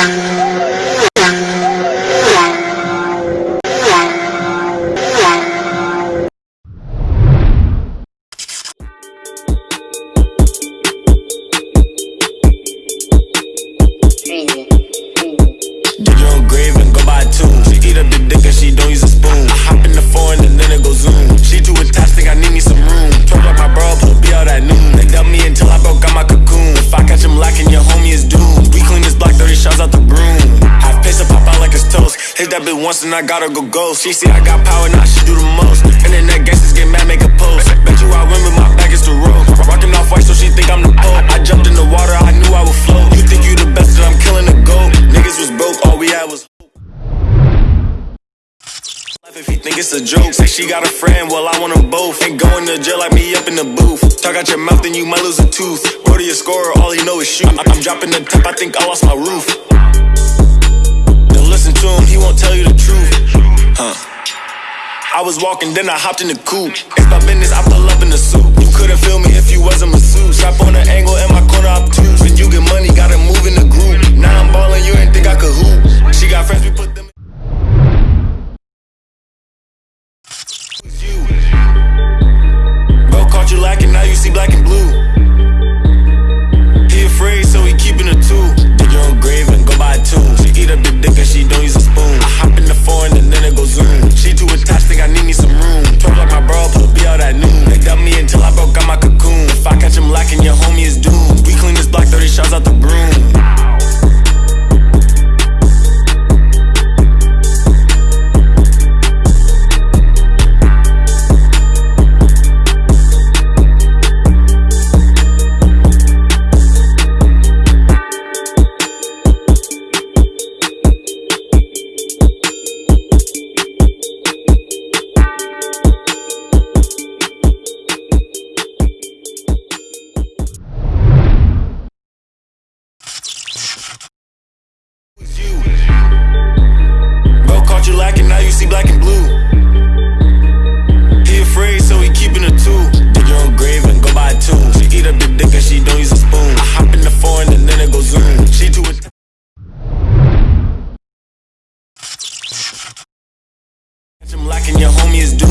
Dig your grave and go buy. She eat up the dick Hit that bitch once and I gotta go ghost. She see I got power, now she do the most. Internet gangsters get mad, make a post. Bet you I win, but my back is the road. Rockin' Off-White, so she think I'm the pope. I jumped in the water, I knew I would float. You think you the best, that I'm killing the goat. Niggas was broke, all we had was If he think it's a joke, say she got a friend, well I want them both. Ain't going to jail like me up in the booth. Talk out your mouth, then you might lose a tooth. Brody a scorer, all he know is shoot. I'm, I'm dropping the top, I think I lost my roof listen to him, he won't tell you the truth. Huh. I was walking, then I hopped in the coupe. It's my business, I pull up in the suit. You couldn't feel me if you wasn't masseuse. Trap on an angle in my corner obtuse. When you get money, gotta move in the group. Now I'm balling, you ain't think I could hoop. She got friends, we put them. Bro caught you lacking, now you see black and blue. and your homie is doing